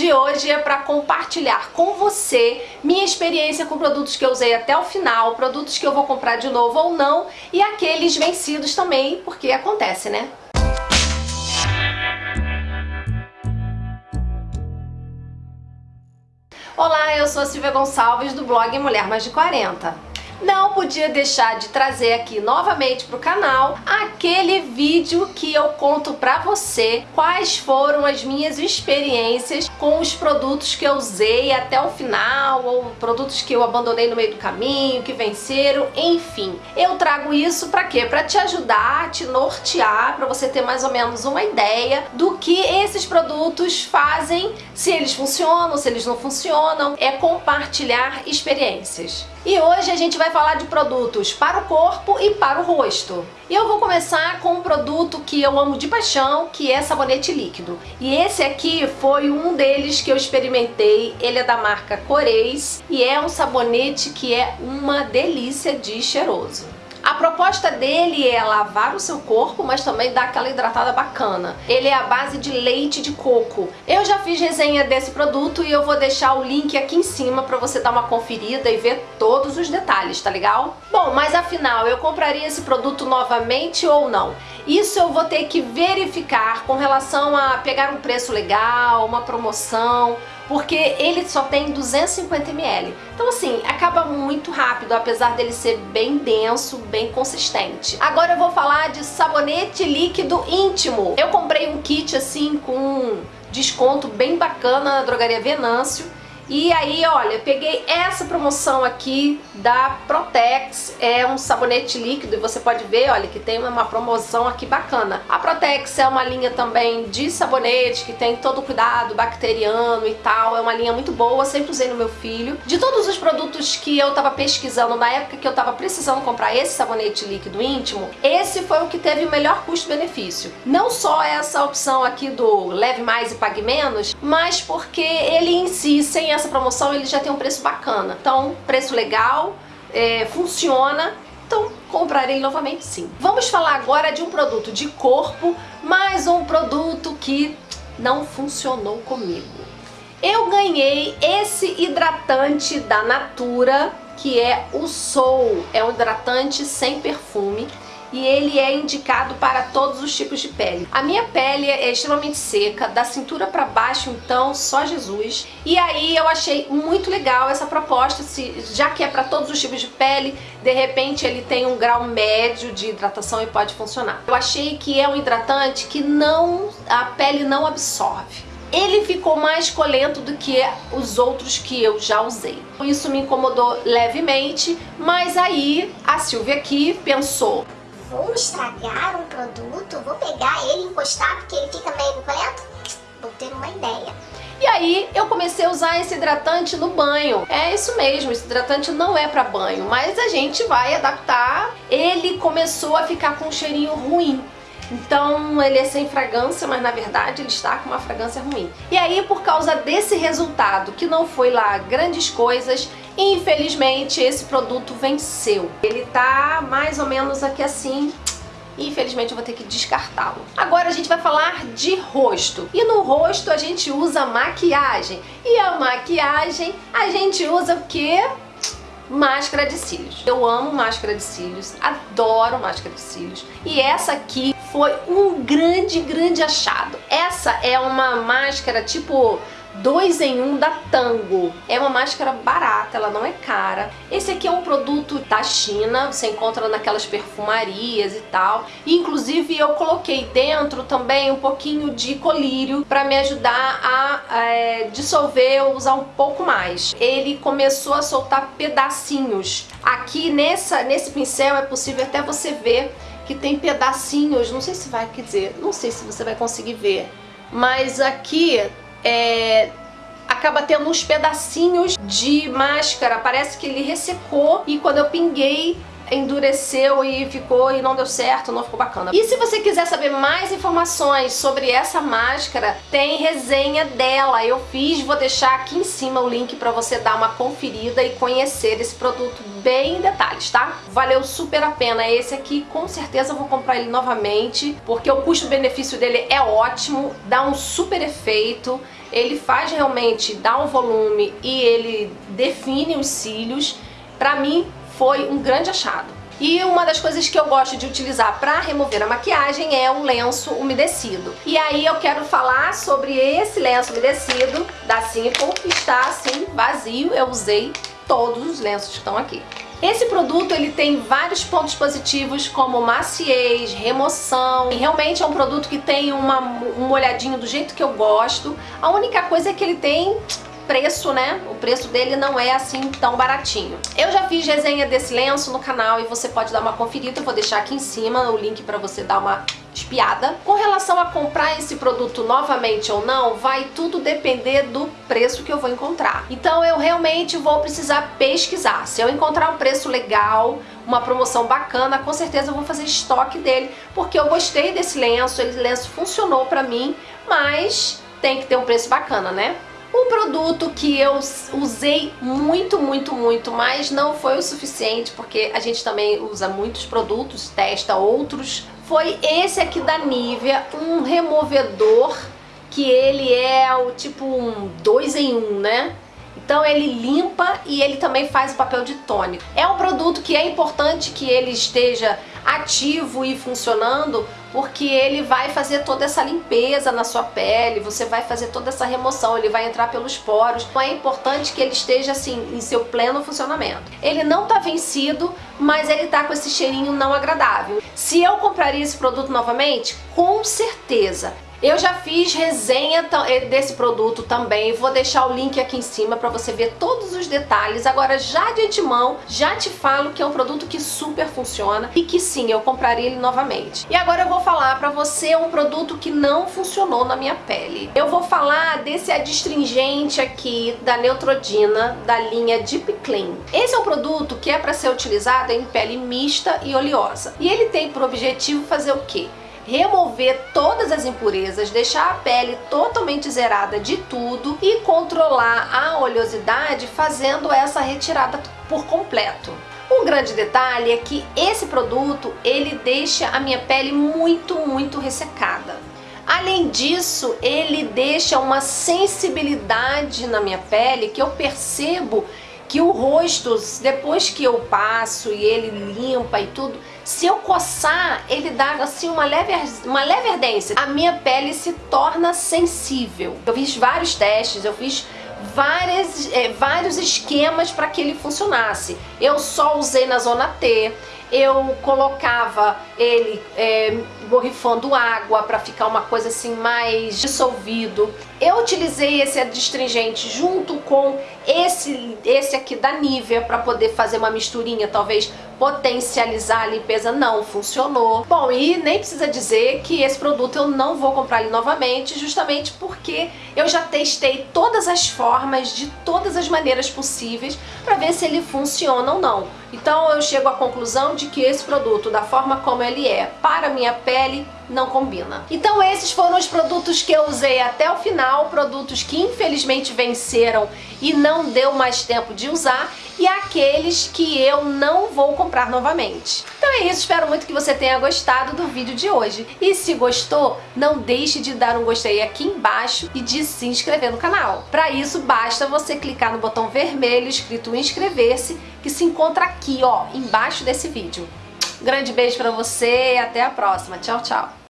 de hoje é para compartilhar com você minha experiência com produtos que eu usei até o final, produtos que eu vou comprar de novo ou não e aqueles vencidos também, porque acontece, né? Olá, eu sou a Silvia Gonçalves do blog Mulher Mais de 40 não podia deixar de trazer aqui novamente para o canal aquele vídeo que eu conto para você quais foram as minhas experiências com os produtos que eu usei até o final ou produtos que eu abandonei no meio do caminho, que venceram, enfim. Eu trago isso para quê? Para te ajudar, te nortear, para você ter mais ou menos uma ideia do que esses produtos fazem, se eles funcionam, se eles não funcionam, é compartilhar experiências. E hoje a gente vai falar de produtos para o corpo e para o rosto. E eu vou começar com um produto que eu amo de paixão, que é sabonete líquido. E esse aqui foi um deles que eu experimentei, ele é da marca Coreis e é um sabonete que é uma delícia de cheiroso. A proposta dele é lavar o seu corpo, mas também dar aquela hidratada bacana. Ele é a base de leite de coco. Eu já fiz resenha desse produto e eu vou deixar o link aqui em cima para você dar uma conferida e ver todos os detalhes, tá legal? Bom, mas afinal, eu compraria esse produto novamente ou não? Isso eu vou ter que verificar com relação a pegar um preço legal, uma promoção, porque ele só tem 250 ml. Então assim, acaba muito rápido, apesar dele ser bem denso, bem consistente. Agora eu vou falar de sabonete líquido íntimo. Eu comprei um kit assim com desconto bem bacana na drogaria Venâncio e aí, olha, peguei essa promoção aqui da Protex, é um sabonete líquido e você pode ver, olha, que tem uma promoção aqui bacana. A Protex é uma linha também de sabonete que tem todo o cuidado bacteriano e tal, é uma linha muito boa, sempre usei no meu filho. De todos os produtos que eu tava pesquisando na época que eu tava precisando comprar esse sabonete líquido íntimo, esse foi o que teve o melhor custo-benefício. Não só essa opção aqui do leve mais e pague menos, mas porque ele em si, sem essa promoção ele já tem um preço bacana. Então, preço legal, é, funciona, então comprarei novamente sim. Vamos falar agora de um produto de corpo, mais um produto que não funcionou comigo. Eu ganhei esse hidratante da Natura, que é o Soul, é um hidratante sem perfume e ele é indicado para todos os tipos de pele. A minha pele é extremamente seca, da cintura para baixo então só Jesus. E aí eu achei muito legal essa proposta, se, já que é para todos os tipos de pele, de repente ele tem um grau médio de hidratação e pode funcionar. Eu achei que é um hidratante que não a pele não absorve ele ficou mais colento do que os outros que eu já usei. Isso me incomodou levemente, mas aí a Silvia aqui pensou, vou estragar um produto, vou pegar ele e encostar porque ele fica meio bucolento? Vou ter uma ideia. E aí eu comecei a usar esse hidratante no banho. É isso mesmo, esse hidratante não é para banho, mas a gente vai adaptar. Ele começou a ficar com um cheirinho ruim. Então ele é sem fragrância, mas na verdade ele está com uma fragrância ruim. E aí por causa desse resultado, que não foi lá grandes coisas, infelizmente esse produto venceu. Ele tá mais ou menos aqui assim, infelizmente eu vou ter que descartá-lo. Agora a gente vai falar de rosto. E no rosto a gente usa maquiagem. E a maquiagem a gente usa o quê? Máscara de cílios. Eu amo máscara de cílios, adoro máscara de cílios. E essa aqui foi um grande, grande achado. Essa é uma máscara tipo dois em um da Tango. É uma máscara barata, ela não é cara. Esse aqui é um produto da China, você encontra naquelas perfumarias e tal. inclusive eu coloquei dentro também um pouquinho de colírio para me ajudar a é, dissolver ou usar um pouco mais. Ele começou a soltar pedacinhos. Aqui nessa, nesse pincel é possível até você ver que tem pedacinhos, não sei se vai, quer dizer, não sei se você vai conseguir ver, mas aqui é, acaba tendo uns pedacinhos de máscara, parece que ele ressecou e quando eu pinguei endureceu e ficou e não deu certo, não ficou bacana. E se você quiser saber mais informações sobre essa máscara, tem resenha dela. Eu fiz, vou deixar aqui em cima o link para você dar uma conferida e conhecer esse produto bem em detalhes, tá? Valeu super a pena. Esse aqui, com certeza, vou comprar ele novamente, porque o custo-benefício dele é ótimo, dá um super efeito ele faz realmente dar um volume e ele define os cílios. Pra mim foi um grande achado. E uma das coisas que eu gosto de utilizar para remover a maquiagem é o lenço umedecido. E aí eu quero falar sobre esse lenço umedecido da Simple, que está assim vazio, eu usei todos os lenços que estão aqui. Esse produto ele tem vários pontos positivos como maciez, remoção e realmente é um produto que tem uma, um molhadinho do jeito que eu gosto. A única coisa é que ele tem preço, né? O preço dele não é assim tão baratinho. Eu já fiz resenha desse lenço no canal e você pode dar uma conferida, eu vou deixar aqui em cima o link para você dar uma espiada. Com relação a comprar esse produto novamente ou não, vai tudo depender do preço que eu vou encontrar. Então eu realmente vou precisar pesquisar. Se eu encontrar um preço legal, uma promoção bacana, com certeza eu vou fazer estoque dele, porque eu gostei desse lenço, esse lenço funcionou pra mim, mas tem que ter um preço bacana, né? Um produto que eu usei muito, muito, muito, mas não foi o suficiente, porque a gente também usa muitos produtos, testa outros, foi esse aqui da Nivea, um removedor que ele é o tipo um dois em um, né? Então ele limpa e ele também faz o papel de tônico. É um produto que é importante que ele esteja ativo e funcionando porque ele vai fazer toda essa limpeza na sua pele, você vai fazer toda essa remoção, ele vai entrar pelos poros. Então é importante que ele esteja assim em seu pleno funcionamento. Ele não tá vencido, mas ele tá com esse cheirinho não agradável. Se eu compraria esse produto novamente, com certeza eu já fiz resenha eh, desse produto também, vou deixar o link aqui em cima para você ver todos os detalhes. Agora já de antemão, já te falo que é um produto que super funciona e que sim, eu compraria ele novamente. E agora eu vou falar para você um produto que não funcionou na minha pele. Eu vou falar desse adstringente aqui da Neutrogena, da linha Deep Clean. Esse é um produto que é para ser utilizado em pele mista e oleosa. E ele tem por objetivo fazer o quê? Remover todas as impurezas, deixar a pele totalmente zerada de tudo e controlar a oleosidade fazendo essa retirada por completo. O grande detalhe é que esse produto, ele deixa a minha pele muito, muito ressecada. Além disso, ele deixa uma sensibilidade na minha pele que eu percebo que o rosto, depois que eu passo e ele limpa e tudo, se eu coçar, ele dá assim uma leve, uma leve ardência. A minha pele se torna sensível. Eu fiz vários testes, eu fiz várias, é, vários esquemas para que ele funcionasse. Eu só usei na zona T, eu colocava ele é, borrifando água para ficar uma coisa assim mais dissolvido. Eu utilizei esse adstringente junto com esse, esse aqui da Nivea para poder fazer uma misturinha, talvez potencializar a limpeza, não funcionou. Bom, e nem precisa dizer que esse produto eu não vou comprar ele novamente, justamente porque eu já testei todas as formas, de todas as maneiras possíveis, para ver se ele funciona ou não. Então eu chego à conclusão de que esse produto, da forma como ele é, para minha pele, não combina. Então esses foram os produtos que eu usei até o final, produtos que infelizmente venceram e não deu mais tempo de usar e aqueles que eu não vou comprar novamente. Então é isso, espero muito que você tenha gostado do vídeo de hoje. E se gostou, não deixe de dar um gostei aqui embaixo e de se inscrever no canal. Para isso, basta você clicar no botão vermelho escrito inscrever-se, que se encontra aqui, ó, embaixo desse vídeo. grande beijo para você e até a próxima. Tchau, tchau.